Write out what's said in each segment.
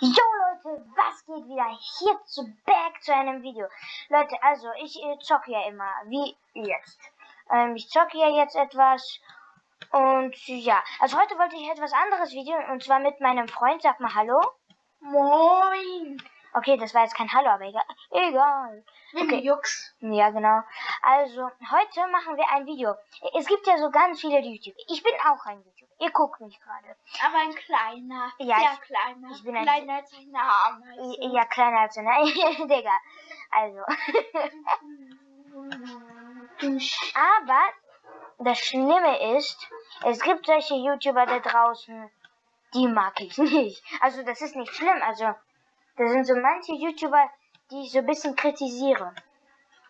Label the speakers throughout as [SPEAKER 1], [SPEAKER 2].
[SPEAKER 1] Jo Leute, was geht wieder? Hier zu back zu einem Video. Leute, also ich äh, zocke ja immer, wie jetzt. Ähm, ich zocke ja jetzt etwas und ja, also heute wollte ich etwas anderes Video und zwar mit meinem Freund. Sag mal Hallo.
[SPEAKER 2] Moin.
[SPEAKER 1] Okay, das war jetzt kein Hallo, aber egal. Egal.
[SPEAKER 2] Okay. Jux.
[SPEAKER 1] Ja, genau. Also, heute machen wir ein Video. Es gibt ja so ganz viele YouTuber. Ich bin auch ein YouTuber. Ihr guckt mich gerade.
[SPEAKER 2] Aber ein kleiner.
[SPEAKER 1] Ja,
[SPEAKER 2] sehr
[SPEAKER 1] ich-
[SPEAKER 2] kleiner.
[SPEAKER 1] ich bin ein-
[SPEAKER 2] kleiner als eine Ameise.
[SPEAKER 1] Ja, kleiner als eine. Digga. Also. Aber das Schlimme ist, es gibt solche YouTuber da draußen, die mag ich nicht. Also das ist nicht schlimm. Also da sind so manche YouTuber, die ich so ein bisschen kritisiere.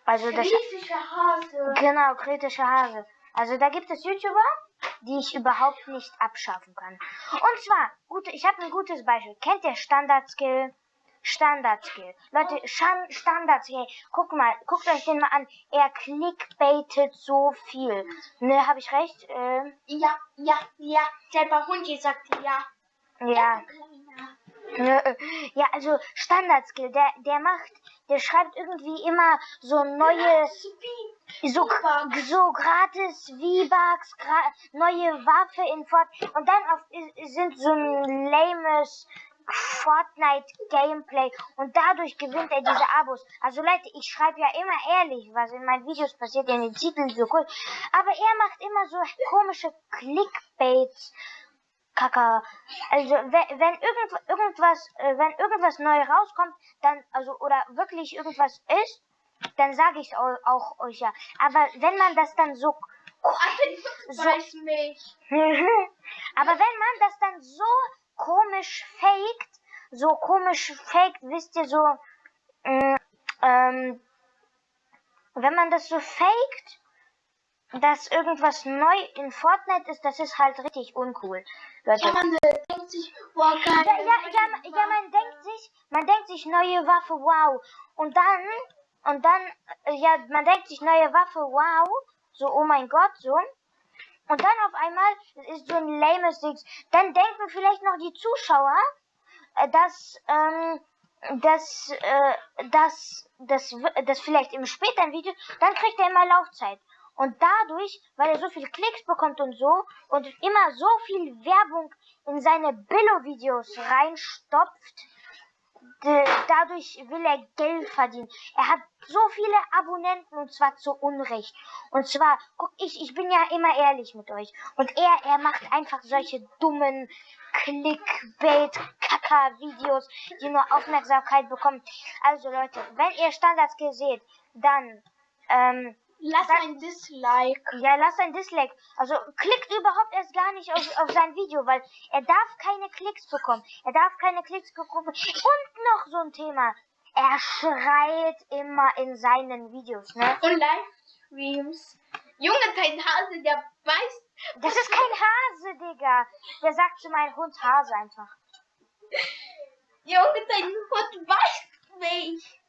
[SPEAKER 1] Also das
[SPEAKER 2] Griechische Hase.
[SPEAKER 1] genau kritische Hase. Also da gibt es YouTuber, die ich überhaupt nicht abschaffen kann. Und zwar, gut, ich habe ein gutes Beispiel. Kennt ihr Standard Skill? Standard Skill. Leute, Shan Standard Skill. Guck mal, guckt euch den mal an. Er clickbaitet so viel. Ne, habe ich recht? Ähm,
[SPEAKER 2] Ja, ja, ja. Selber Hund sagt ja.
[SPEAKER 1] ja. Ja, also Standard-Skill, der, der macht, der schreibt irgendwie immer so neue, so, so gratis V-Bucks, gra neue Waffe in Fort und dann auf, sind so ein lames Fortnite-Gameplay und dadurch gewinnt er diese Abos. Also Leute, ich schreibe ja immer ehrlich, was in meinen Videos passiert, in den Titeln so cool, aber er macht immer so komische Clickbaits. Kaka. Also wenn, wenn irgend, irgendwas, äh, wenn irgendwas neu rauskommt, dann also oder wirklich irgendwas ist, dann sage ich auch, auch euch ja. Aber wenn man das dann so,
[SPEAKER 2] So.
[SPEAKER 1] Aber wenn man das dann so komisch faked, so komisch faked, wisst ihr so, mm, ähm, wenn man das so faked, dass irgendwas neu in Fortnite ist, das ist halt richtig uncool.
[SPEAKER 2] Ja, man denkt sich, boah, geil.
[SPEAKER 1] Ja, ja, ja, ja, man denkt sich, man denkt sich neue Waffe, wow. Und dann, und dann, äh, ja, man denkt sich neue Waffe, wow. So, oh mein Gott, so. Und dann auf einmal ist so ein lames Ding. Dann denken vielleicht noch die Zuschauer, äh, dass, ähm, dass, äh, dass, dass, dass vielleicht im späteren Video, dann kriegt er immer Laufzeit. Und dadurch, weil er so viele Klicks bekommt und so und immer so viel Werbung in seine Billo-Videos reinstopft, dadurch will er Geld verdienen. Er hat so viele Abonnenten und zwar zu Unrecht. Und zwar, guck, ich, ich bin ja immer ehrlich mit euch. Und er, er macht einfach solche dummen Clickbait-Kacker-Videos, die nur Aufmerksamkeit bekommen. Also Leute, wenn ihr Standardskill seht, dann, ähm,
[SPEAKER 2] Lass ein Dislike.
[SPEAKER 1] ja, lasst ein Dislike. Also klickt überhaupt erst gar nicht auf, auf sein Video, weil er darf keine Klicks bekommen. Er darf keine Klicks bekommen. Und noch so ein Thema. Er schreit immer in seinen Videos, ne?
[SPEAKER 2] Und Livestreams. Junge, dein Hase, der beißt.
[SPEAKER 1] Das ist kein Hase, Digga. Der sagt zu meinem Hund Hase einfach.
[SPEAKER 2] Junge, dein Hund beißt mich.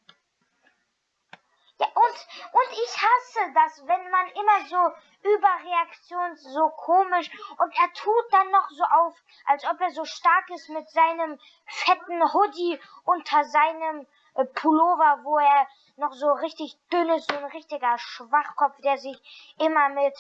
[SPEAKER 1] Ja, und, und ich hasse das, wenn man immer so Überreaktion, so komisch und er tut dann noch so auf, als ob er so stark ist mit seinem fetten Hoodie unter seinem äh, Pullover, wo er noch so richtig dünn ist, so ein richtiger Schwachkopf, der sich immer mit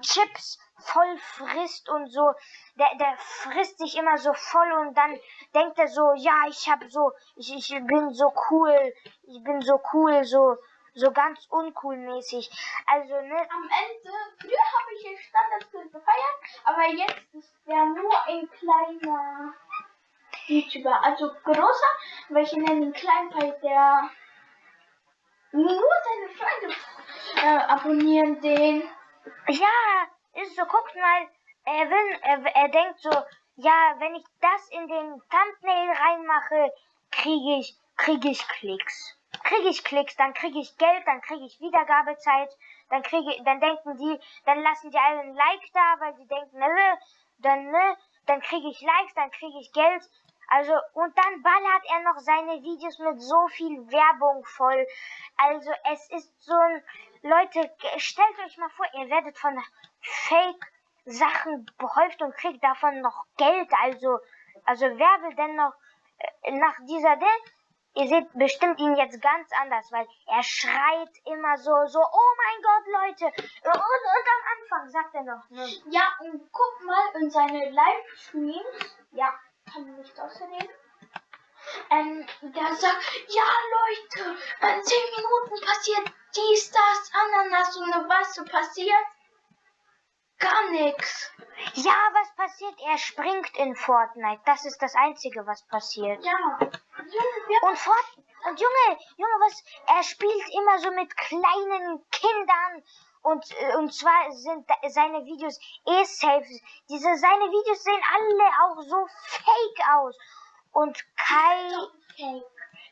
[SPEAKER 1] Chips voll frisst und so, der, der frisst sich immer so voll und dann denkt er so, ja, ich hab so, ich, ich bin so cool, ich bin so cool, so, so ganz uncool mäßig. Also, ne,
[SPEAKER 2] Am Ende, früher habe ich den Standardskill gefeiert, aber jetzt ist der nur ein kleiner YouTuber. Also großer, welche nennen ihn klein, weil der nur seine Freunde äh, abonnieren den.
[SPEAKER 1] ja, ist so, guckt mal, er will, er, er denkt so, ja, wenn ich das in den Thumbnail reinmache, kriege ich, kriege ich Klicks. Kriege ich Klicks, dann kriege ich Geld, dann kriege ich Wiedergabezeit, dann kriege, dann denken die, dann lassen die alle ein Like da, weil die denken, ne, dann, ne, dann kriege ich Likes, dann kriege ich Geld. Also, und dann ballert er noch seine Videos mit so viel Werbung voll. Also, es ist so ein, Leute, stellt euch mal vor, ihr werdet von Fake Sachen behäuft und kriegt davon noch Geld. Also, also wer will denn noch äh, nach dieser Ding, ihr seht bestimmt ihn jetzt ganz anders, weil er schreit immer so, so, oh mein Gott, Leute. Und, und am Anfang sagt er noch, ne?
[SPEAKER 2] Ja, und guck mal in seine Livestreams. Ja, kann man nicht außerdem. Ähm, der sagt, ja Leute, in 10 Minuten passiert dies, das, Ananas und was so passiert? Gar nichts.
[SPEAKER 1] Ja, was passiert? Er springt in Fortnite. Das ist das Einzige, was passiert.
[SPEAKER 2] Ja.
[SPEAKER 1] Und Fort und Junge, Junge, was? Er spielt immer so mit kleinen Kindern. Und, äh, und zwar sind seine Videos eh safe. Diese, seine Videos sehen alle auch so fake aus. Und Kai,
[SPEAKER 2] Fake.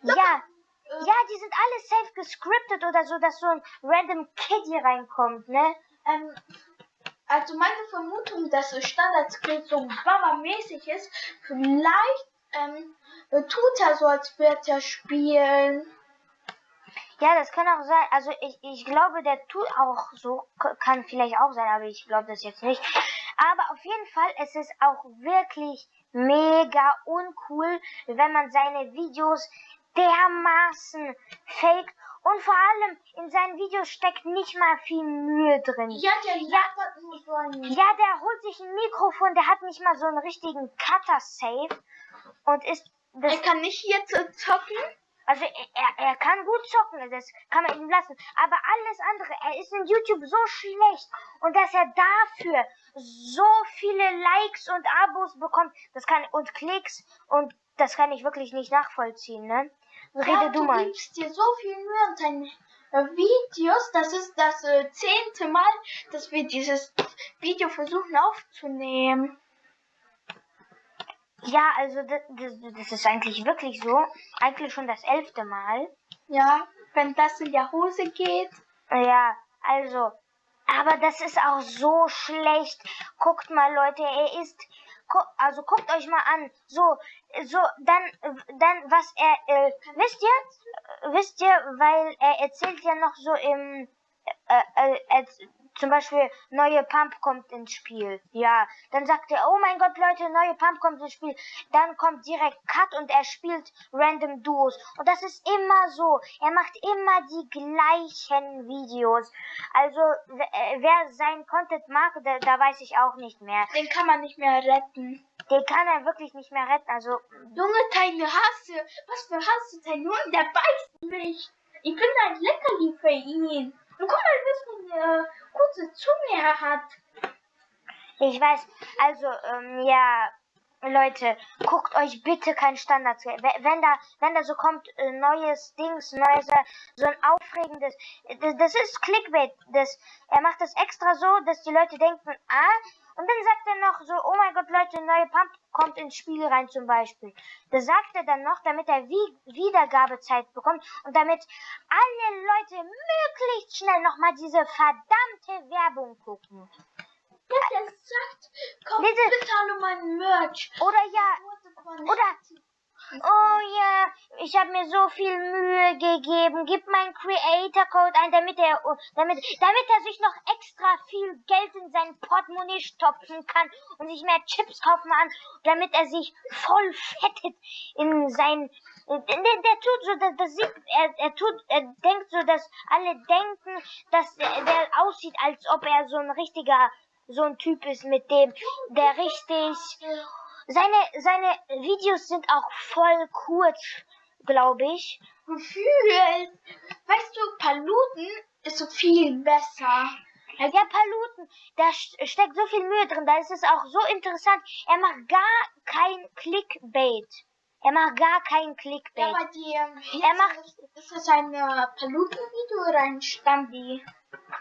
[SPEAKER 1] ja, ja, die sind alle safe gescriptet oder so, dass so ein random Kid hier reinkommt, ne?
[SPEAKER 2] Ähm, also meine Vermutung, dass das Standard-Skill so Baba-mäßig ist, vielleicht ähm, äh, tut er so, als würde er spielen.
[SPEAKER 1] Ja, das kann auch sein. Also ich, ich glaube, der tut auch so, kann vielleicht auch sein, aber ich glaube das jetzt nicht. Aber auf jeden Fall, es ist auch wirklich mega uncool, wenn man seine Videos dermaßen faked und vor allem in seinen Videos steckt nicht mal viel Mühe drin.
[SPEAKER 2] Ja, der nur so.
[SPEAKER 1] Ja, der holt sich ein Mikrofon, der hat nicht mal so einen richtigen Cutter-Safe und ist das
[SPEAKER 2] Er kann nicht äh, zocken.
[SPEAKER 1] also er, er kann gut zocken, das kann man ihm lassen. Aber alles andere, er ist in YouTube so schlecht. Und dass er dafür so viele Likes und Abos bekommt, das kann und Klicks und das kann ich wirklich nicht nachvollziehen, ne? Rede
[SPEAKER 2] ja,
[SPEAKER 1] du
[SPEAKER 2] du
[SPEAKER 1] mal.
[SPEAKER 2] gibst dir so viel Mühe an deinen äh, Videos. Das ist das äh, zehnte Mal, dass wir dieses Video versuchen aufzunehmen.
[SPEAKER 1] Ja, also das, das, das ist eigentlich wirklich so. Eigentlich schon das elfte Mal.
[SPEAKER 2] Ja, wenn das in der Hose geht.
[SPEAKER 1] Ja, also, aber das ist auch so schlecht. Guckt mal, Leute, er ist, gu also guckt euch mal an. So, so, dann, dann, was er, äh, wisst ihr, wisst ihr, weil er erzählt ja noch so im, äh, äh, zum Beispiel, neue Pump kommt ins Spiel. Ja, dann sagt er, oh mein Gott, Leute, neue Pump kommt ins Spiel. Dann kommt direkt Cut und er spielt random Duos. Und das ist immer so. Er macht immer die gleichen Videos. Also, äh, wer sein Content mag, da, da weiß ich auch nicht mehr.
[SPEAKER 2] Den kann man nicht mehr retten.
[SPEAKER 1] Den kann er wirklich nicht mehr retten. Also,
[SPEAKER 2] Junge, deine Hasse. Was für Hasse? Dein Junge, der beißt mich. Ich bin ein Leckerli für ihn. Und guck mal, was für eine kurze Zunge hat.
[SPEAKER 1] Ich weiß, also, ähm, ja, Leute, guckt euch bitte kein Standard. Wenn da, wenn da so kommt, äh, neues Dings, neues, äh, so ein aufregendes, äh, das, das ist Clickbait. Das, er macht das extra so, dass die Leute denken, ah, und dann sagt er noch so, oh mein Gott, Leute, neue Pump kommt ins Spiel rein zum Beispiel. Das sagt er dann noch, damit er wie Wiedergabezeit bekommt und damit alle Leute möglichst schnell nochmal diese verdammte Werbung gucken.
[SPEAKER 2] Der sagt, komm
[SPEAKER 1] Bitte.
[SPEAKER 2] bitte alle mein Merch.
[SPEAKER 1] Oder ja, Oder- Oh ja, ich habe mir so viel Mühe gegeben. Gib meinen Creator Code ein, damit er damit damit er sich noch extra viel Geld in sein Portemonnaie stopfen kann und sich mehr Chips kaufen kann, damit er sich voll fettet in sein der, der tut so, das, das sieht, er, er tut, er denkt so, dass alle denken, dass der, der aussieht, als ob er so ein richtiger, so ein Typ ist, mit dem, der richtig, seine, seine Videos sind auch voll kurz, glaube ich.
[SPEAKER 2] Gefühl. Weißt du, Paluten ist so viel besser.
[SPEAKER 1] Ja, Paluten, da st- steckt so viel Mühe drin, da ist es auch so interessant. Er macht gar kein Clickbait. Er macht gar kein
[SPEAKER 2] Ja,
[SPEAKER 1] Clickbait.
[SPEAKER 2] bei dir.
[SPEAKER 1] Er macht-
[SPEAKER 2] Ist, ist das ein äh, Paluten-Video oder ein Standi?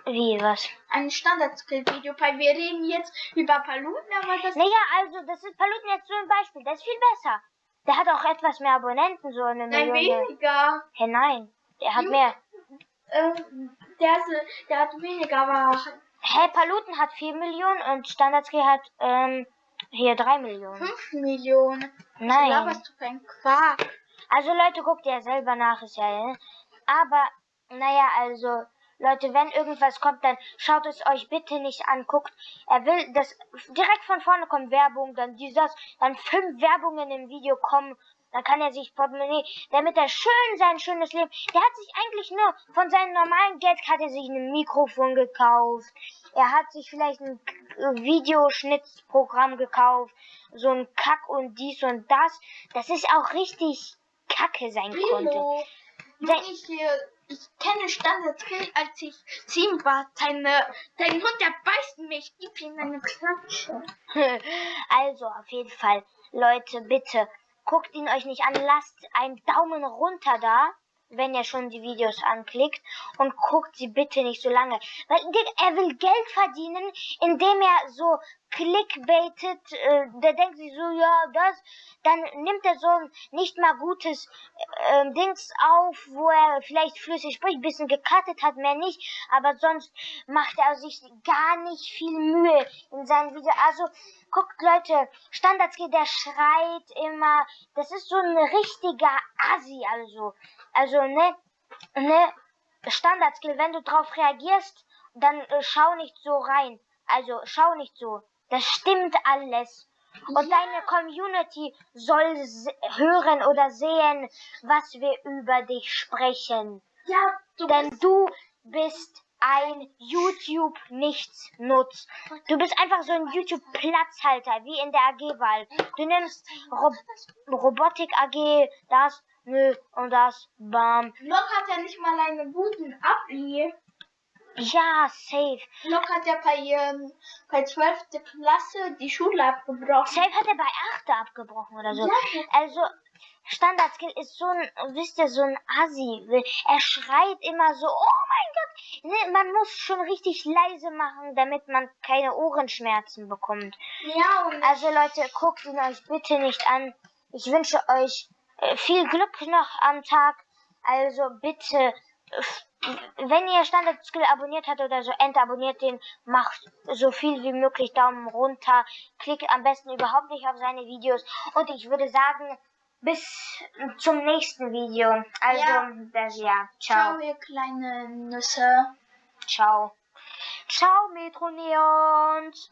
[SPEAKER 1] Wie, was?
[SPEAKER 2] Ein Standard-Skill-Video, weil wir reden jetzt über Paluten, aber das
[SPEAKER 1] Naja, also, das ist Paluten jetzt so ein Beispiel, das ist viel besser. Der hat auch etwas mehr Abonnenten, so eine
[SPEAKER 2] Nein,
[SPEAKER 1] Million.
[SPEAKER 2] weniger.
[SPEAKER 1] Hä, nein, der hat
[SPEAKER 2] Hm?
[SPEAKER 1] mehr.
[SPEAKER 2] Ähm, der, äh, der hat weniger, aber
[SPEAKER 1] Hä, Paluten hat 4 Millionen und Standardskill hat, ähm, hier 3 Millionen.
[SPEAKER 2] 5 Millionen. Was
[SPEAKER 1] Nein.
[SPEAKER 2] laberst du für ein Quark?
[SPEAKER 1] Also Leute, guckt ihr selber nach, ist ja, ne? Aber, naja, also, Leute, wenn irgendwas kommt, dann schaut es euch bitte nicht an. Guckt, er will, dass direkt von vorne kommt Werbung, dann dieses, dann fünf Werbungen im Video kommen, dann kann er sich Portemonnaie, damit er schön sein schönes Leben, der hat sich eigentlich nur von seinem normalen Geld, hat er sich ein Mikrofon gekauft, er hat sich vielleicht ein Videoschnittprogramm gekauft, so ein Kack und dies und das, das ist auch richtig kacke sein konnte.
[SPEAKER 2] Lilo,
[SPEAKER 1] Sein-
[SPEAKER 2] ich, hier, ich kenne Standardskill, als ich sieben war. Deine, dein Hund, der beißt mich. Gib ihm eine Klatsche.
[SPEAKER 1] Also, auf jeden Fall, Leute, bitte, guckt ihn euch nicht an, lasst einen Daumen runter da, wenn ihr schon die Videos anklickt und guckt sie bitte nicht so lange. Weil er will Geld verdienen, indem er so clickbaitet, äh, der denkt sich so, ja, das, dann nimmt er so ein nicht mal gutes äh, Dings auf, wo er vielleicht flüssig spricht, bisschen gecuttet hat, mehr nicht, aber sonst macht er sich gar nicht viel Mühe in seinen Videos. Also, guckt Leute, Standardskill, der schreit immer, das ist so ein richtiger Assi, also, also, ne, ne, Standardskill, wenn du drauf reagierst, dann äh, schau nicht so rein. Also schau nicht so. Das stimmt alles. Und
[SPEAKER 2] Ja.
[SPEAKER 1] deine Community soll hören oder sehen, was wir über dich sprechen.
[SPEAKER 2] Ja, du
[SPEAKER 1] Denn
[SPEAKER 2] bist
[SPEAKER 1] du bist ein YouTube nichts nutz. Du bist einfach so ein YouTube Platzhalter, wie in der AG-Wahl. Du nimmst Rob Robotik AG, das, nö, und das, bam.
[SPEAKER 2] Lok hat ja nicht mal einen guten Abi.
[SPEAKER 1] Ja, safe.
[SPEAKER 2] Lok hat ja bei, ähm, bei 12. Klasse die Schule abgebrochen.
[SPEAKER 1] Safe hat er bei 8 abgebrochen oder so.
[SPEAKER 2] Ja.
[SPEAKER 1] Also, Standardskill ist so ein, wisst ihr, so ein Assi. Er schreit immer so, oh mein Gott. Man muss schon richtig leise machen, damit man keine Ohrenschmerzen bekommt.
[SPEAKER 2] Ja, und
[SPEAKER 1] Also Leute, guckt ihn euch bitte nicht an. Ich wünsche euch äh, viel Glück noch am Tag. Also bitte, wenn ihr Standard-Skill abonniert habt oder so, entabonniert den, macht so viel wie möglich Daumen runter, klickt am besten überhaupt nicht auf seine Videos und ich würde sagen, bis zum nächsten Video. Also,
[SPEAKER 2] Ja.
[SPEAKER 1] das ja,
[SPEAKER 2] ciao,
[SPEAKER 1] ciao,
[SPEAKER 2] ihr kleine Nüsse.
[SPEAKER 1] ciao. Ciao, Metro Neons.